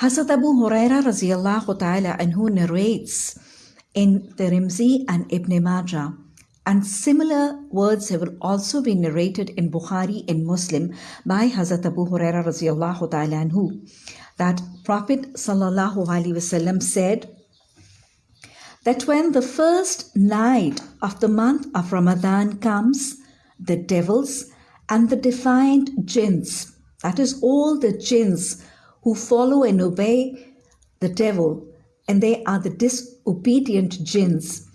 Hazrat Abu Huraira radiallahu ta'ala anhu narrates in Tirmidhi and Ibn Majah. And similar words have also been narrated in Bukhari and Muslim by Hazrat Abu Huraira radiallahu ta'ala anhu. That Prophet sallallahu alaihi wasallam said that when the first night of the month of Ramadan comes, the devils and the defiant jinns, that is all the jinns who follow and obey the devil, and they are the disobedient jinns.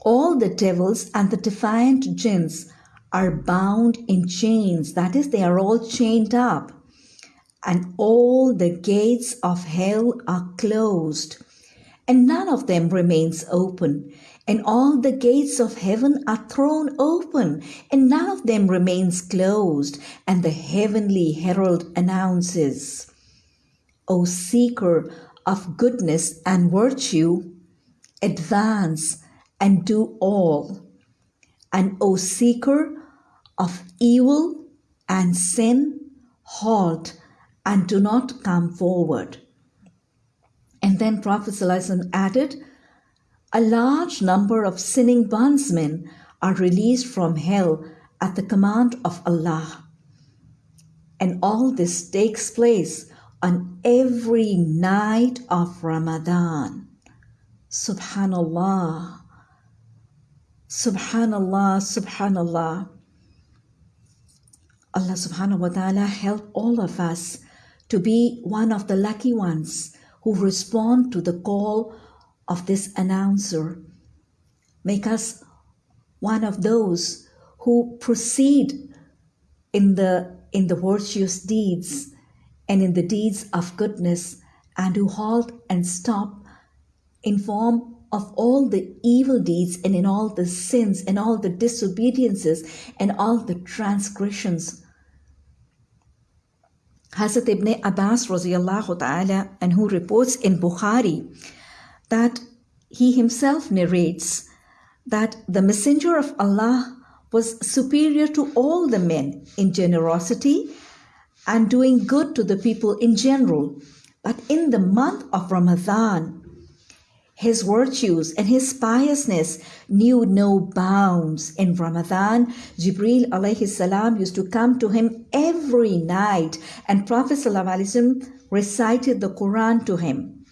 All the devils and the defiant jinns are bound in chains, that is, they are all chained up, and all the gates of hell are closed and none of them remains open. And all the gates of heaven are thrown open, and none of them remains closed. And the heavenly herald announces, O seeker of goodness and virtue, advance and do all. And O seeker of evil and sin, halt and do not come forward. And then Prophet ﷺ added, a large number of sinning bondsmen are released from hell at the command of Allah. And all this takes place on every night of Ramadan. Subhanallah. Subhanallah, Subhanallah. Allah subhanahu wa ta'ala help all of us to be one of the lucky ones who respond to the call of this announcer. Make us one of those who proceed in the, in the virtuous deeds and in the deeds of goodness anhu halt and stop in form of all the evil deeds and in all the sins and all the disobediences and all the transgressions. Hazrat ibn Abbas ta'ala and who reports in Bukhari that he himself narrates that the messenger of Allah was superior to all the men in generosity and doing good to the people in general. But in the month of Ramadan, his virtues and his piousness knew no bounds. In Ramadan, Jibril alayhi salam used to come to him every night and Prophet ﷺ recited the Quran to him.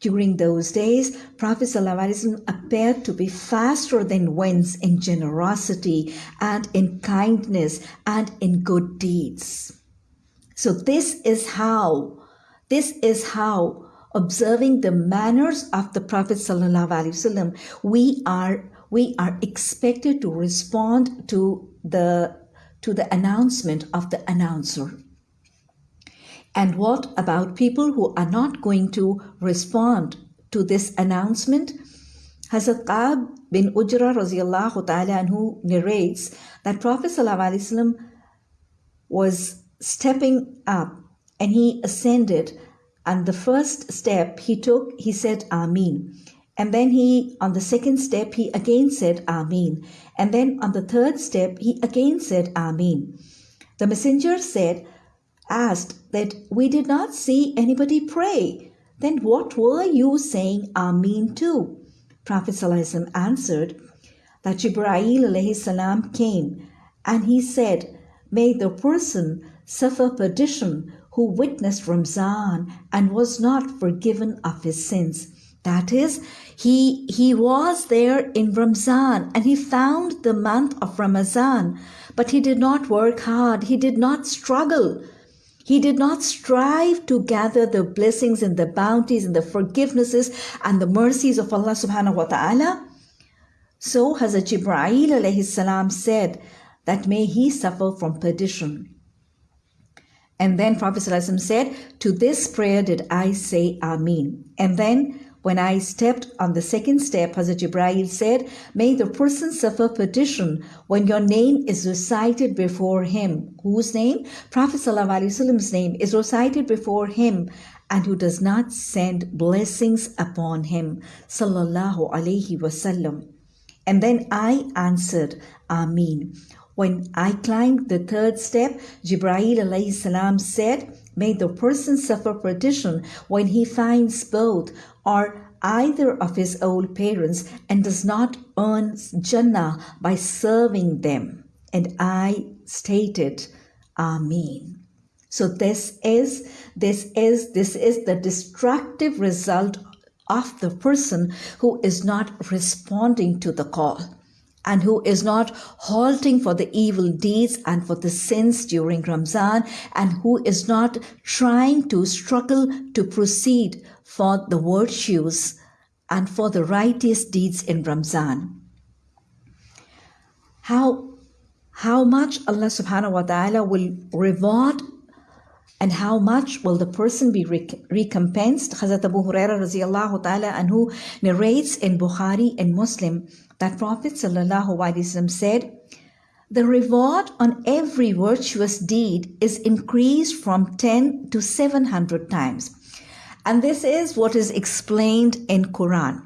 During those days, Prophet ﷺ appeared to be faster than winds in generosity and in kindness and in good deeds. So this is how, this is how observing the manners of the Prophet wasallam, we are we are expected to respond to the to the announcement of the announcer. And what about people who are not going to respond to this announcement? Hazrat Ka'b bin Ujra radiallahu ta'ala who narrates that Prophet wasallam was stepping up and he ascended and the first step he took, he said, Ameen. And then he, on the second step, he again said, Ameen. And then on the third step, he again said, Ameen. The messenger said, asked that we did not see anybody pray. Then what were you saying Ameen to? Prophet answered that salam came and he said, May the person suffer perdition who witnessed Ramzan and was not forgiven of his sins. That is, he, he was there in Ramzan and he found the month of Ramazan, but he did not work hard. He did not struggle. He did not strive to gather the blessings and the bounties and the forgivenesses and the mercies of Allah subhanahu wa ta'ala. So Hazrat Jibreel alayhi salam said that may he suffer from perdition. And then Prophet ﷺ said, To this prayer did I say Amin. And then when I stepped on the second step, Hazrat Jibreel said, May the person suffer perdition when your name is recited before him. Whose name? Prophet ﷺ's name is recited before him and who does not send blessings upon him. Sallallahu Alaihi Wasallam. And then I answered, Ameen. When I climbed the third step, Jibreel salam said, May the person suffer perdition when he finds both or either of his old parents and does not earn Jannah by serving them. And I stated, Amen. So this is this is this is the destructive result of the person who is not responding to the call anhu is not halting for the evil deeds and for the sins during Ramzan, and who is not trying to struggle to proceed for the virtues and for the righteous deeds in Ramzan. How, how much Allah subhanahu wa ta'ala will reward and how much will the person be recompensed? Hazrat Abu Huraira radiallahu and who narrates in Bukhari and Muslim that Prophet ﷺ said, The reward on every virtuous deed is increased from 10 to 700 times. And this is what is explained in Quran.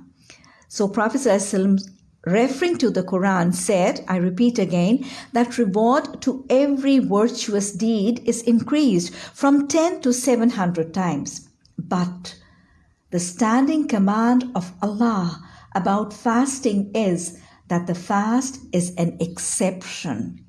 So Prophet ﷺ referring to the Quran said, I repeat again, that reward to every virtuous deed is increased from 10 to 700 times. But the standing command of Allah about fasting is that the fast is an exception.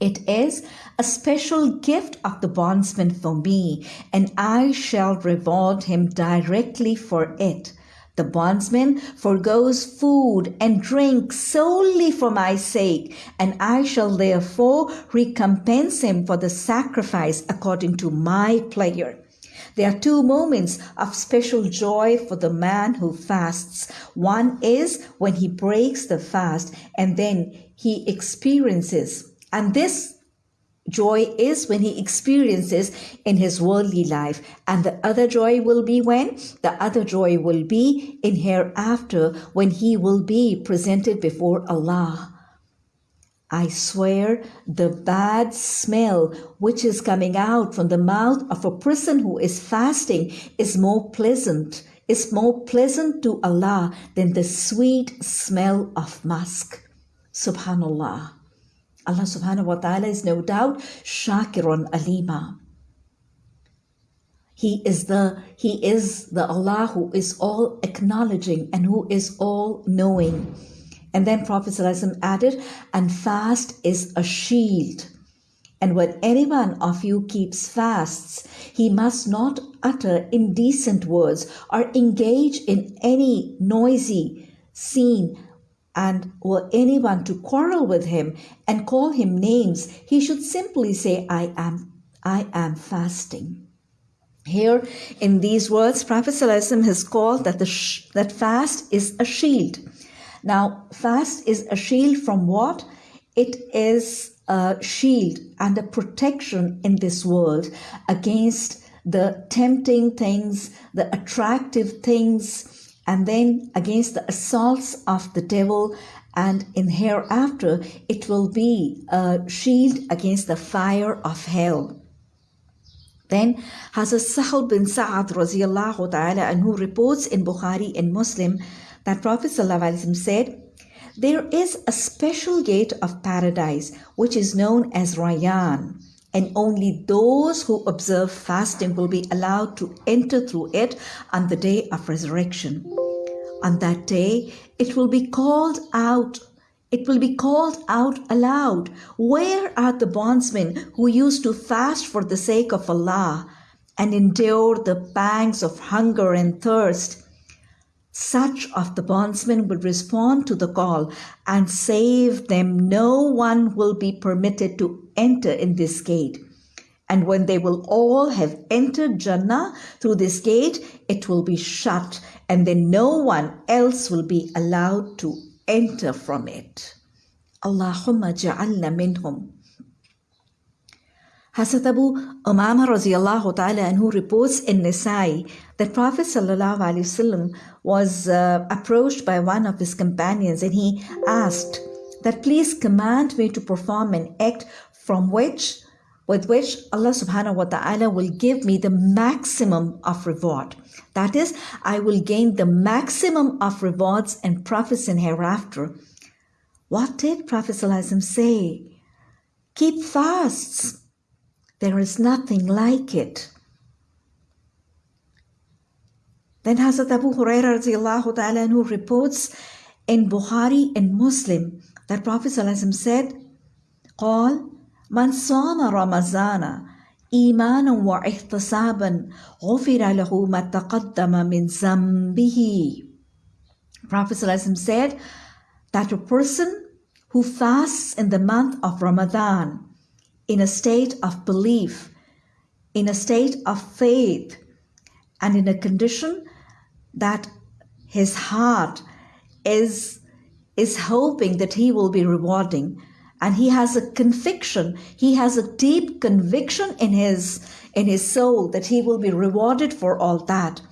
It is a special gift of the bondsman for me, and I shall reward him directly for it. The bondsman forgoes food and drink solely for my sake, and I shall therefore recompense him for the sacrifice according to my pleasure. There are two moments of special joy for the man who fasts. One is when he breaks the fast and then he experiences, and this Joy is when he experiences in his worldly life. And the other joy will be when? The other joy will be in hereafter when he will be presented before Allah. I swear the bad smell which is coming out from the mouth of a person who is fasting is more pleasant, is more pleasant to Allah than the sweet smell of musk. Subhanallah. Allah subhanahu wa ta'ala is no doubt Shakirun Alima. He is the He is the Allah who is all acknowledging and who is all knowing. And then Prophet added, and fast is a shield. And when any one of you keeps fasts, he must not utter indecent words or engage in any noisy scene and were anyone to quarrel with him and call him names, he should simply say, I am, I am fasting. Here in these words, Prophet has called that, the sh- that fast is a shield. Now, fast is a shield from what? It is a shield and a protection in this world against the tempting things, the attractive things, and then against the assaults of the devil and in hereafter it will be a shield against the fire of hell. Then Hazrat Sahal bin Sa'ad ta'ala anhu reports in Bukhari and Muslim that Prophet said, There is a special gate of paradise which is known as Rayyan and only those who observe fasting will be allowed to enter through it on the day of resurrection. On that day, it will be called out. It will be called out aloud. Where are the bondsmen who used to fast for the sake of Allah and endure the pangs of hunger and thirst? Such of the bondsmen will respond to the call and save them. No one will be permitted to enter in this gate. And when they will all have entered Jannah through this gate, it will be shut, and then no one else will be allowed to enter from it. Allahumma ja'alna minhum. Hazrat Abu Umama radiallahu ta'ala anhu reports in Nisai that Prophet sallallahu alaihi wasallam was uh, approached by one of his companions and he asked that please command me to perform an act from which with which Allah subhanahu wa ta'ala will give me the maximum of reward. That is, I will gain the maximum of rewards and profits in hereafter. What did Prophet ﷺ say? Keep fasts There is nothing like it. Then Hazrat Abu Hurairah radiallahu ta'ala who reports in Bukhari and Muslim that Prophet ﷺ said, قال من صام رمضان إيمانا واحتسابا غفر له ما تقدم من ذنبه Prophet ﷺ said that a person who fasts in the month of Ramadan in a state of belief, in a state of faith, and in a condition that his heart is, is hoping that he will be rewarding. And he has a conviction he has a deep conviction in his in his soul that he will be rewarded for all that.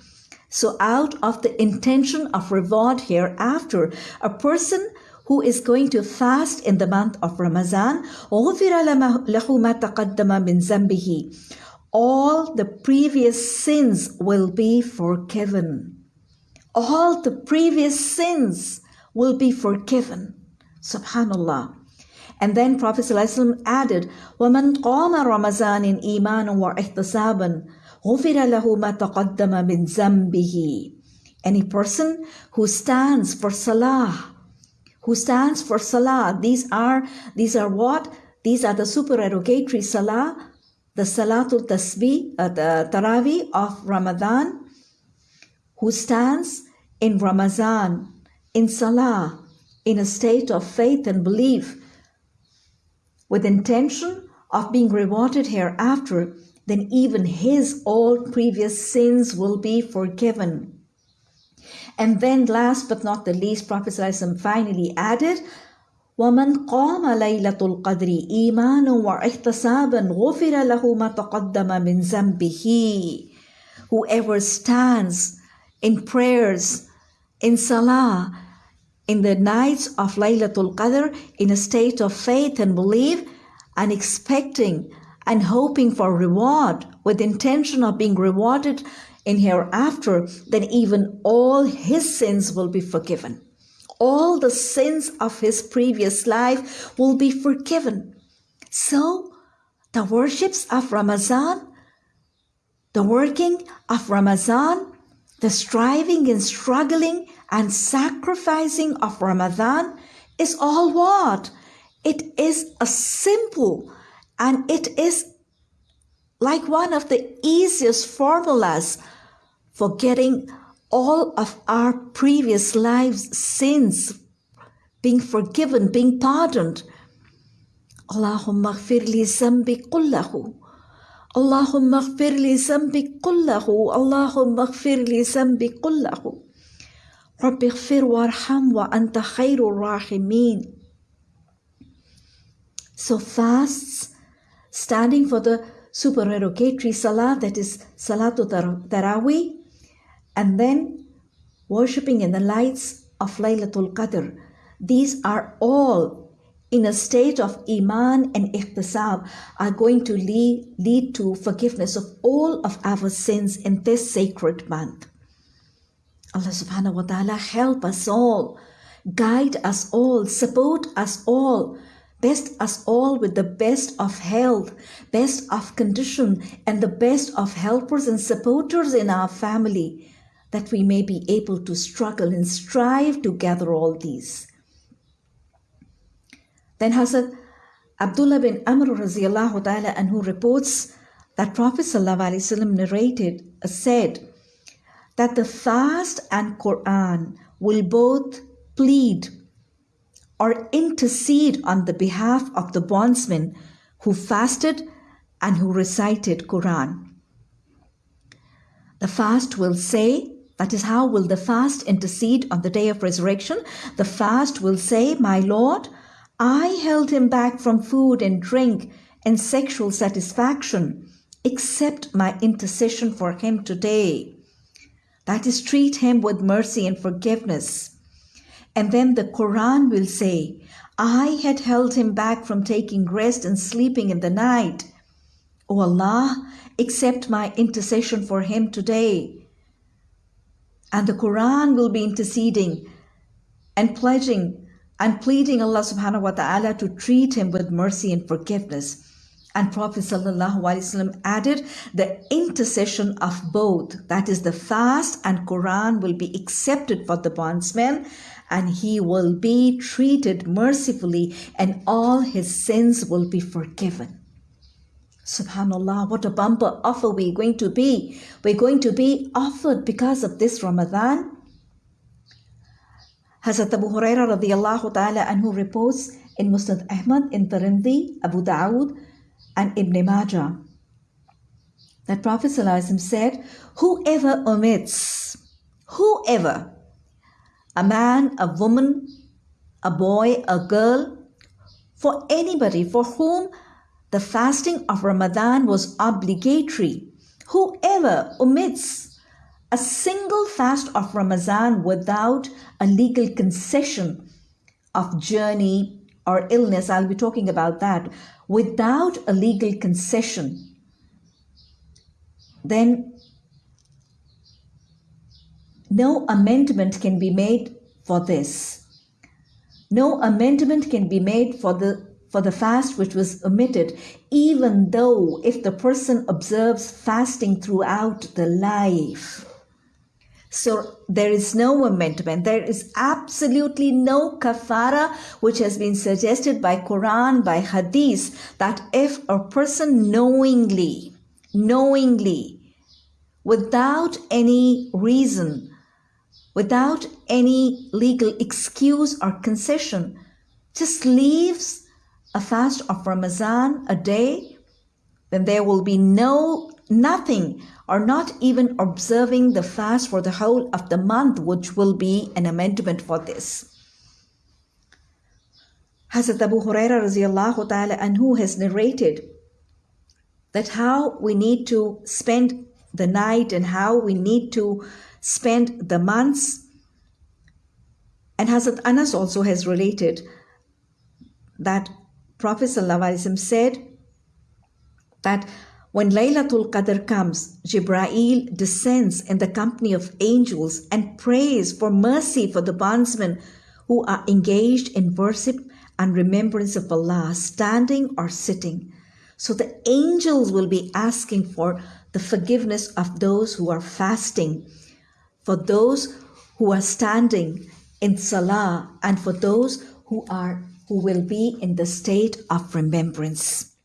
So out of the intention of reward hereafter a person who is going to fast in the month of Ramadan all the previous sins will be forgiven all the previous sins will be forgiven. Subhanallah. And then Prophet ﷺ added, وَمَنْ قَامَ رَمَضَانٍ إِيمَانًا وَإِحْتِسَابًا غُفِرَ لَهُ مَا تَقَدَّمَ مِنْ ذَنْبِهِ Any person who stands for salah, who stands for salah, these are, these are what? These are the supererogatory salah, the salatul tasbih, uh, the tarawih of Ramadan, who stands in Ramadan, in Salah, in a state of faith and belief, with intention of being rewarded hereafter, then even his all previous sins will be forgiven. And then, last but not the least, Prophet ﷺ finally added, ومن قام ليلة القدر إيمانا واحتسابا غفر له ما تقدم من ذنبه Whoever stands in prayers in Salah, in the nights of Laylatul Qadr, in a state of faith and belief, and expecting and hoping for reward, with intention of being rewarded in hereafter, then even all his sins will be forgiven. All the sins of his previous life will be forgiven. So, the worships of Ramadan, the working of Ramadan, the striving and struggling and sacrificing of Ramadan is all what? It is a simple and it is like one of the easiest formulas for getting all of our previous lives' sins being forgiven, being pardoned. Allahumma gfir li zambi kullahu. اللهم اغفر لي ذنبي كله اللهم اغفر لي ذنبي كله رب اغفر وارحم وأنت خير الراحمين So fasts, standing for the supererogatory salah, that is Salatul Taraweeh, and then worshipping in the lights of Laylatul Qadr. These are all in a state of iman and ihtisab are going to lead, lead to forgiveness of all of our sins in this sacred month. Allah subhanahu wa ta'ala help us all, guide us all, support us all, best us all with the best of health, best of condition, and the best of helpers and supporters in our family, that we may be able to struggle and strive to gather all these. Then Hazrat Abdullah bin Amr ta'ala anhu reports that Prophet ﷺ narrated, uh, said that the fast and Quran will both plead or intercede on the behalf of the bondsmen who fasted and who recited Quran. The fast will say, that is how will the fast intercede on the day of resurrection. The fast will say, My Lord, I held him back from food and drink and sexual satisfaction, except my intercession for him today. That is, treat him with mercy and forgiveness. And then the Quran will say, I had held him back from taking rest and sleeping in the night. O Allah, accept my intercession for him today. And the Quran will be interceding and pledging and pleading Allah subhanahu wa ta'ala to treat him with mercy and forgiveness. And Prophet ﷺ added the intercession of both, that is, the fast and Quran will be accepted for the bondsman and he will be treated mercifully and all his sins will be forgiven. Subhanallah, what a bumper offer we're going to be. We're going to be offered because of this Ramadan. Hazrat Abu Huraira radiallahu ta'ala anhu reports in Musnad Ahmad, in Tirmidhi, Abu Dawood, and Ibn Majah that Prophet said, Whoever omits, whoever, a man, a woman, a boy, a girl, for anybody for whom the fasting of Ramadan was obligatory, whoever omits a single fast of Ramadan without a legal concession of journey or illness, I'll be talking about that, without a legal concession, then no amendment can be made for this. No amendment can be made for the for the fast which was omitted, even though if the person observes fasting throughout the life. So there is no amendment. There is absolutely no kafara which has been suggested by Quran, by Hadith, that if a person knowingly, knowingly, without any reason, without any legal excuse or concession, just leaves a fast of Ramadan a day, then there will be no nothing or not even observing the fast for the whole of the month, which will be an amendment for this. Hazrat Abu Huraira radiallahu ta'ala anhu has narrated that how we need to spend the night and how we need to spend the months. And Hazrat Anas also has related that Prophet ﷺ said that when Laylatul Qadr comes, Jibrail descends in the company of angels and prays for mercy for the bondsmen who are engaged in worship and remembrance of Allah, standing or sitting. So the angels will be asking for the forgiveness of those who are fasting, for those who are standing in salah, and for those who are who will be in the state of remembrance.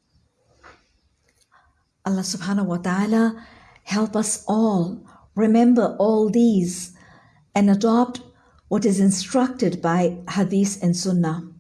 Allah subhanahu wa ta'ala help us all remember all these and adopt what is instructed by hadith and sunnah.